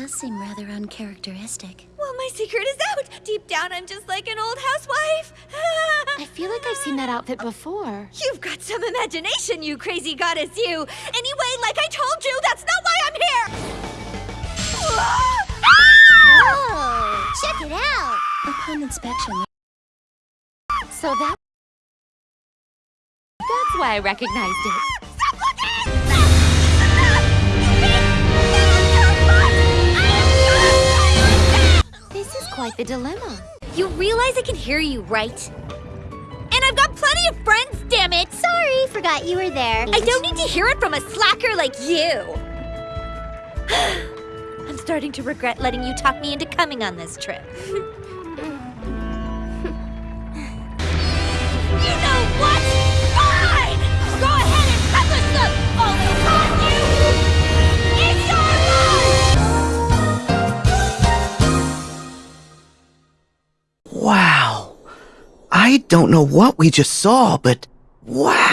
does seem rather uncharacteristic. Well, my secret is out. Deep down, I'm just like an old housewife. I feel like I've seen that outfit before. You've got some imagination, you crazy goddess, you. Anyway, like I told you, that's not why I'm here. Oh, check it out! Upon inspection, So that... That's why I recognized it. The dilemma. You realize I can hear you, right? And I've got plenty of friends, damn it! Sorry, forgot you were there. I don't need to hear it from a slacker like you! I'm starting to regret letting you talk me into coming on this trip. Wow. I don't know what we just saw, but wow.